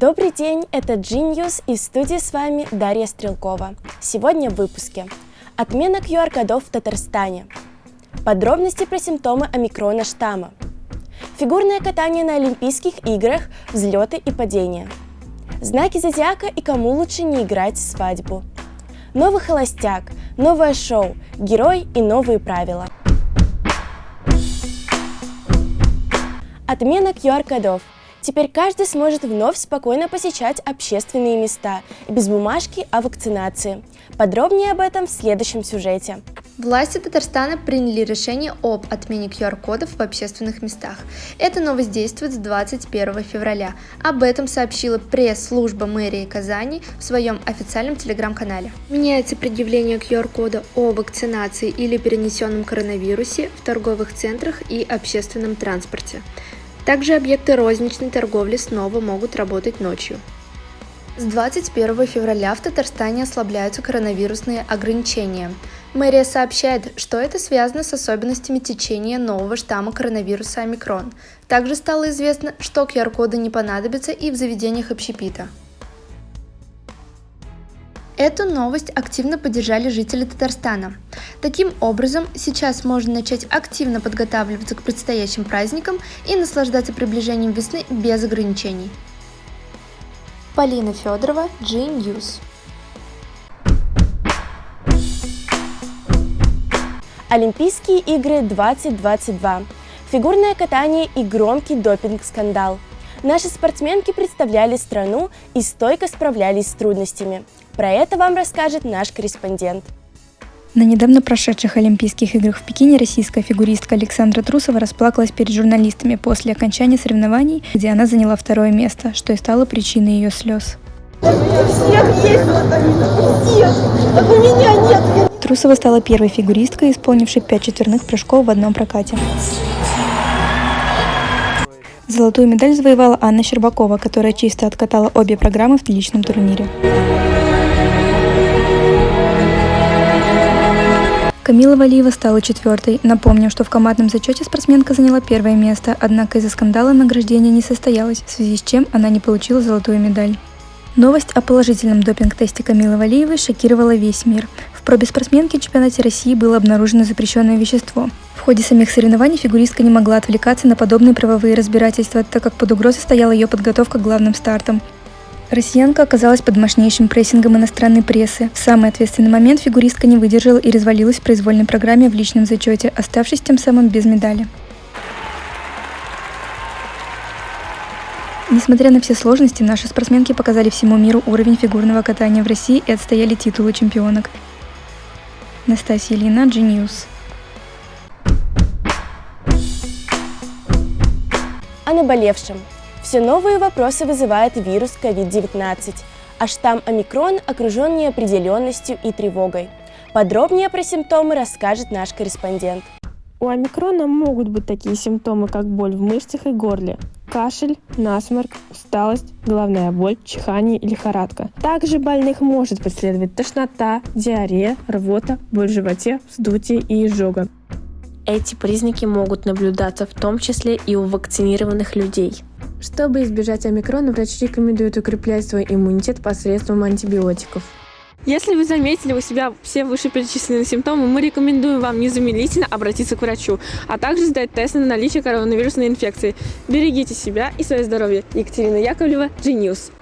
Добрый день, это Genius и в студии с вами Дарья Стрелкова. Сегодня в выпуске. Отмена QR-кодов в Татарстане. Подробности про симптомы омикрона штамма. Фигурное катание на Олимпийских играх, взлеты и падения. Знаки зодиака и кому лучше не играть в свадьбу. Новый холостяк, новое шоу, герой и новые правила. Отмена QR-кодов – Теперь каждый сможет вновь спокойно посещать общественные места, без бумажки о вакцинации. Подробнее об этом в следующем сюжете. Власти Татарстана приняли решение об отмене QR-кодов в общественных местах. Эта новость действует с 21 февраля. Об этом сообщила пресс-служба мэрии Казани в своем официальном телеграм-канале. Меняется предъявление QR-кода о вакцинации или перенесенном коронавирусе в торговых центрах и общественном транспорте. Также объекты розничной торговли снова могут работать ночью. С 21 февраля в Татарстане ослабляются коронавирусные ограничения. Мэрия сообщает, что это связано с особенностями течения нового штамма коронавируса омикрон. Также стало известно, что QR-коды не понадобятся и в заведениях общепита. Эту новость активно поддержали жители Татарстана. Таким образом, сейчас можно начать активно подготавливаться к предстоящим праздникам и наслаждаться приближением весны без ограничений. Полина Федорова, G-News. Олимпийские игры 2022. Фигурное катание и громкий допинг-скандал. Наши спортсменки представляли страну и стойко справлялись с трудностями. Про это вам расскажет наш корреспондент. На недавно прошедших Олимпийских играх в Пекине российская фигуристка Александра Трусова расплакалась перед журналистами после окончания соревнований, где она заняла второе место, что и стало причиной ее слез. Трусова стала первой фигуристкой, исполнившей пять четверных прыжков в одном прокате. Золотую медаль завоевала Анна Щербакова, которая чисто откатала обе программы в личном турнире. Камила Валиева стала четвертой. Напомним, что в командном зачете спортсменка заняла первое место, однако из-за скандала награждение не состоялось, в связи с чем она не получила золотую медаль. Новость о положительном допинг-тесте Камилы Валиевой шокировала весь мир. В пробе спортсменки чемпионате России было обнаружено запрещенное вещество. В ходе самих соревнований фигуристка не могла отвлекаться на подобные правовые разбирательства, так как под угрозой стояла ее подготовка к главным стартам. Россиянка оказалась под мощнейшим прессингом иностранной прессы. В самый ответственный момент фигуристка не выдержала и развалилась в произвольной программе в личном зачете, оставшись тем самым без медали. Несмотря на все сложности, наши спортсменки показали всему миру уровень фигурного катания в России и отстояли титулы чемпионок. Настасья Ильина, G-News. О наболевшем. Все новые вопросы вызывает вирус COVID-19, а штамм омикрон окружен неопределенностью и тревогой. Подробнее про симптомы расскажет наш корреспондент. У омикрона могут быть такие симптомы, как боль в мышцах и горле, кашель, насморк, усталость, головная боль, чихание и лихорадка. Также больных может преследовать тошнота, диарея, рвота, боль в животе, вздутие и изжога. Эти признаки могут наблюдаться в том числе и у вакцинированных людей. Чтобы избежать омикрона, врачи рекомендуют укреплять свой иммунитет посредством антибиотиков. Если вы заметили у себя все вышеперечисленные симптомы, мы рекомендуем вам незамедлительно обратиться к врачу, а также сдать тест на наличие коронавирусной инфекции. Берегите себя и свое здоровье. Екатерина Яковлева, G-News.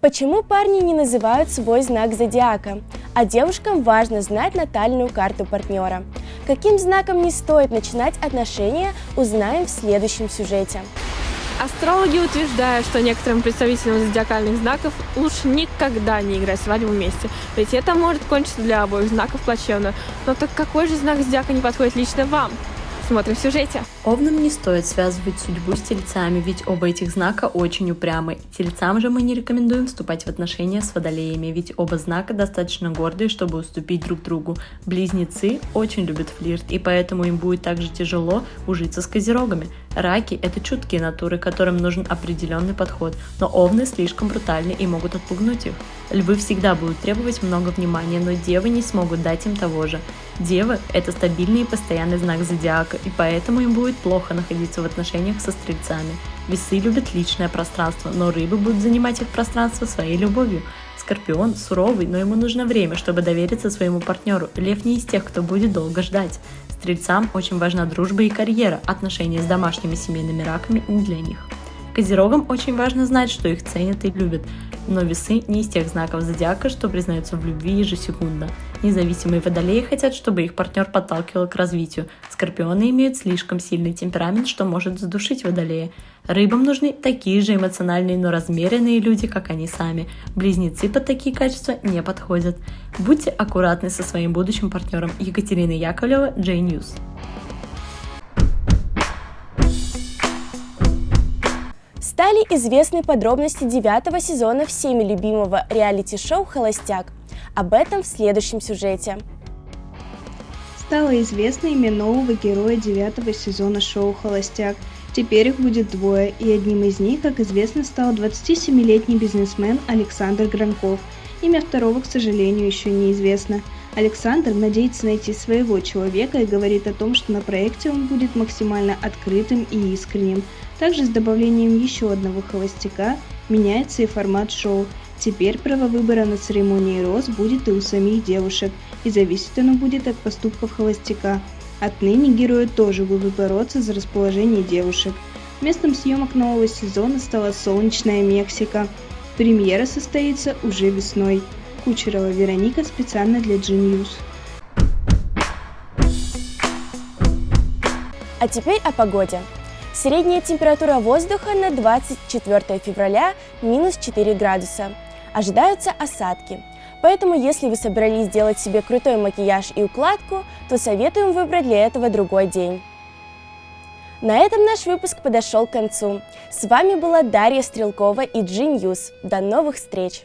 Почему парни не называют свой знак зодиака? А девушкам важно знать натальную карту партнера. Каким знаком не стоит начинать отношения, узнаем в следующем сюжете. Астрологи утверждают, что некоторым представителям зодиакальных знаков лучше никогда не играть свадьбу вместе, ведь это может кончиться для обоих знаков плачевно. Но так какой же знак зодиака не подходит лично вам? Смотрим в сюжете. Овнам не стоит связывать судьбу с тельцами, ведь оба этих знака очень упрямы. Тельцам же мы не рекомендуем вступать в отношения с водолеями, ведь оба знака достаточно гордые, чтобы уступить друг другу. Близнецы очень любят флирт, и поэтому им будет также тяжело ужиться с козерогами. Раки – это чуткие натуры, которым нужен определенный подход, но овны слишком брутальны и могут отпугнуть их. Львы всегда будут требовать много внимания, но девы не смогут дать им того же. Девы – это стабильный и постоянный знак зодиака, и поэтому им будет плохо находиться в отношениях со стрельцами. Весы любят личное пространство, но рыбы будут занимать их пространство своей любовью. Скорпион суровый, но ему нужно время, чтобы довериться своему партнеру. Лев не из тех, кто будет долго ждать. Стрельцам очень важна дружба и карьера, отношения с домашними семейными раками не для них. Козерогам очень важно знать, что их ценят и любят, но весы не из тех знаков зодиака, что признаются в любви ежесекундно. Независимые водолеи хотят, чтобы их партнер подталкивал к развитию. Скорпионы имеют слишком сильный темперамент, что может задушить водолея. Рыбам нужны такие же эмоциональные, но размеренные люди, как они сами. Близнецы под такие качества не подходят. Будьте аккуратны со своим будущим партнером. Екатерина Яковлева, Джей Стали известны подробности девятого сезона всеми любимого реалити-шоу «Холостяк». Об этом в следующем сюжете. Стало известно имя нового героя девятого сезона шоу «Холостяк». Теперь их будет двое, и одним из них, как известно, стал 27-летний бизнесмен Александр Гранков. Имя второго, к сожалению, еще неизвестно. Александр надеется найти своего человека и говорит о том, что на проекте он будет максимально открытым и искренним. Также с добавлением еще одного холостяка меняется и формат шоу. Теперь право выбора на церемонии роз будет и у самих девушек, и зависеть оно будет от поступков холостяка. Отныне герои тоже будут бороться за расположение девушек. Местом съемок нового сезона стала солнечная Мексика. Премьера состоится уже весной. Кучерова Вероника специально для G-News. А теперь о погоде. Средняя температура воздуха на 24 февраля минус 4 градуса. Ожидаются осадки. Поэтому, если вы собрались сделать себе крутой макияж и укладку, то советуем выбрать для этого другой день. На этом наш выпуск подошел к концу. С вами была Дарья Стрелкова и G News. До новых встреч!